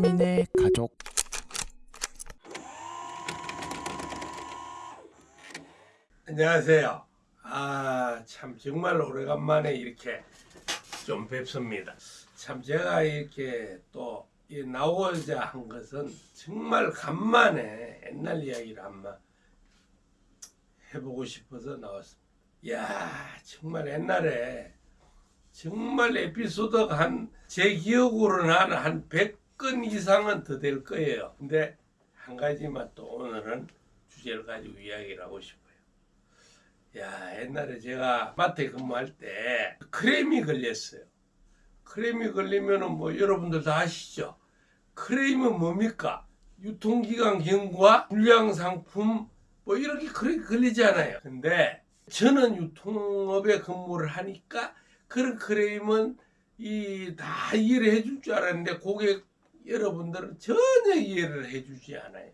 3인의 가족 안녕하세요. 아, 참 정말 오래간만에 이렇게 좀 뵙습니다. 참 제가 이렇게 또이 나오고자 한 것은 정말 간만에 옛날 이야기를 한번 해보고 싶어서 나왔습니다. 이야, 정말 옛날에 정말 에피소드가 한 제 기억으로는 한, 한 100 건 이상은 더 될 거예요. 근데 한 가지만 또 오늘은 주제를 가지고 이야기를 하고 싶어요. 야 옛날에 제가 마트에 근무할 때 크레임이 걸렸어요. 크레임이 걸리면은 뭐 여러분들 다 아시죠? 크레임은 뭡니까? 유통기간 경과 불량 상품 뭐 이렇게 그렇게 걸리잖아요. 근데 저는 유통업에 근무를 하니까 그런 크레임은 이 다 이해를 해줄 줄 알았는데 고객 여러분들은 전혀 이해를 해주지 않아요.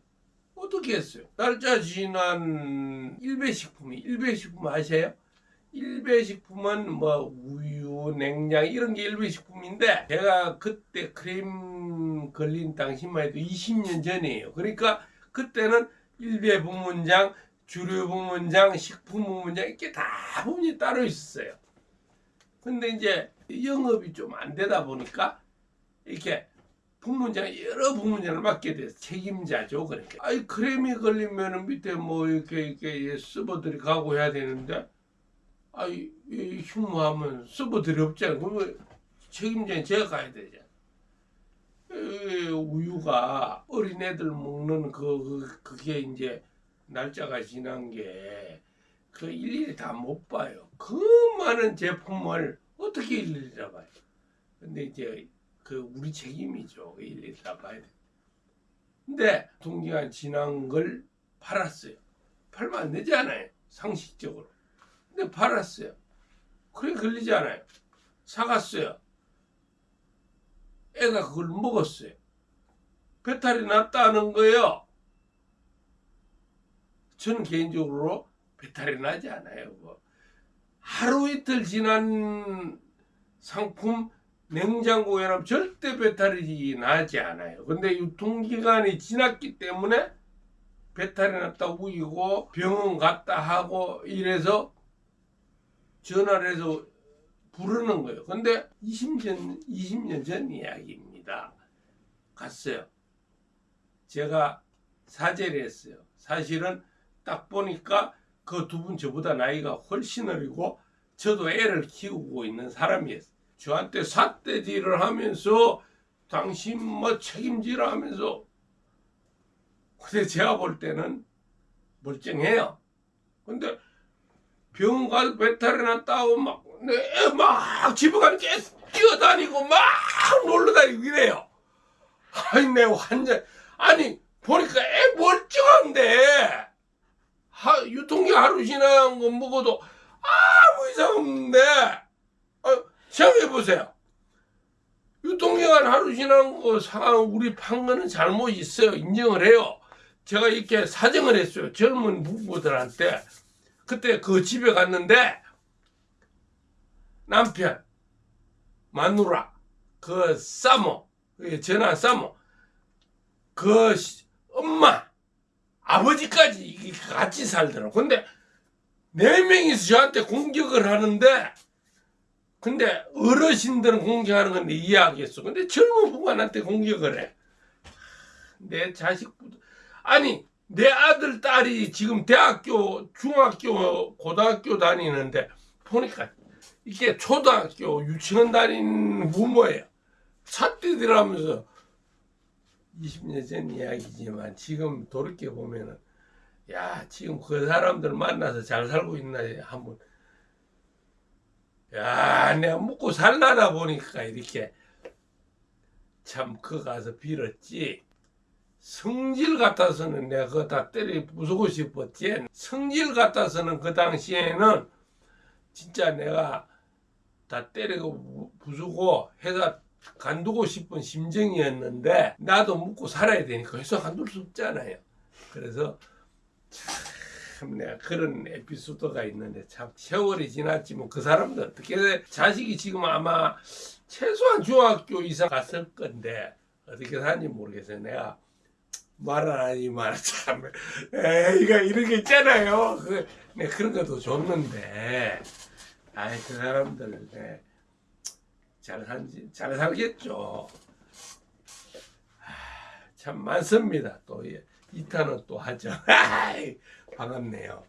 어떻게 했어요? 날짜 지난 일배식품이 일배식품 아세요? 일배식품은 뭐 우유, 냉장 이런 게 일배식품인데 제가 그때 크림 걸린 당시만 해도 20년 전이에요. 그러니까 그때는 일배 부문장, 주류 부문장, 식품 부문장 이렇게 다 부문이 따로 있었어요. 근데 이제 영업이 좀 안 되다 보니까 이렇게 부문장 여러 부문장을 맡게 돼서 책임자죠. 그러니까 아이 크림이 걸리면은 밑에 뭐 이렇게 이렇게 서버들이 가고 해야 되는데 아이 이 휴무하면 서버들이 없잖아요. 그러면 책임자는 제가 가야 되잖아. 에, 우유가 어린애들 먹는 그, 그 그게 이제 날짜가 지난 게 그 일일이 다 못 봐요. 그 많은 제품을 어떻게 일일이 다 봐요. 근데 이제 그 우리 책임이죠. 일일이 다 봐야 돼. 근데 동기간 지난 걸 팔았어요. 팔면 안 되잖아요. 상식적으로. 근데 팔았어요. 그래 걸리지 않아요. 사갔어요. 애가 그걸 먹었어요. 배탈이 났다는 거예요. 저는 개인적으로 배탈이 나지 않아요. 뭐. 하루 이틀 지난 상품 냉장고에 넣으면 절대 배탈이 나지 않아요. 근데 유통기간이 지났기 때문에 배탈이 났다 우기고 병원 갔다 하고 이래서 전화를 해서 부르는 거예요. 근데 20년, 20년 전 이야기입니다. 갔어요. 제가 사죄를 했어요. 사실은 딱 보니까 그 두 분 저보다 나이가 훨씬 어리고 저도 애를 키우고 있는 사람이었어요. 저한테 삿대질을 하면서 당신 뭐 책임지라 하면서 근데 제가 볼 때는 멀쩡해요. 근데 병원 가서 배탈이 났다고 막, 네, 막 집에 가면 뛰어다니고 막 놀러다니고 이래요. 아니, 내 완전, 아니, 보니까 애 멀쩡한데, 하, 유통기한 하루 지난 거 먹어도 아무 이상 없는데, 아, 생각해 보세요. 유통기간 하루 지난 거 상황 우리 판 거는 잘못 있어요. 인정을 해요. 제가 이렇게 사정을 했어요. 젊은 부부들한테. 그때 그 집에 갔는데 남편, 마누라, 그 사모, 그 전화 사모, 그 엄마, 아버지까지 같이 살더라고. 근데 네 명이서 저한테 공격을 하는데 근데 어르신들은 공격하는 건데 이해하겠어. 근데 젊은 부관한테 공격을 해. 내 자식부터 아니 내 아들 딸이 지금 대학교 중학교 고등학교 다니는데 보니까 이게 초등학교 유치원 다니는 부모예요. 삿대들하면서 20년 전 이야기지만 지금 돌이켜 보면은 야 지금 그 사람들 만나서 잘 살고 있나 한번 야 내가 묵고 살라다 보니까 이렇게 참 그 가서 빌었지. 성질 같아서는 내가 그거 다 때려 부수고 싶었지. 성질 같아서는 그 당시에는 진짜 내가 다 때리고 부수고 해서 간두고 싶은 심정이었는데 나도 묵고 살아야 되니까 해서 간둘 수 없잖아요. 그래서 참 내가 그런 에피소드가 있는데 참 세월이 지났지만 그 사람들 어떻게 자식이 지금 아마 최소한 중학교 이상 갔을 건데 어떻게 사는지 모르겠어요. 내가 말을 안 하지만 참 에이가 이런 게 있잖아요. 그, 내 그런 것도 줬는데 아이 그 사람들 네, 잘 산지 잘 살겠죠. 아, 참 많습니다. 또 이- 이탄은 또 하죠. 반갑네요.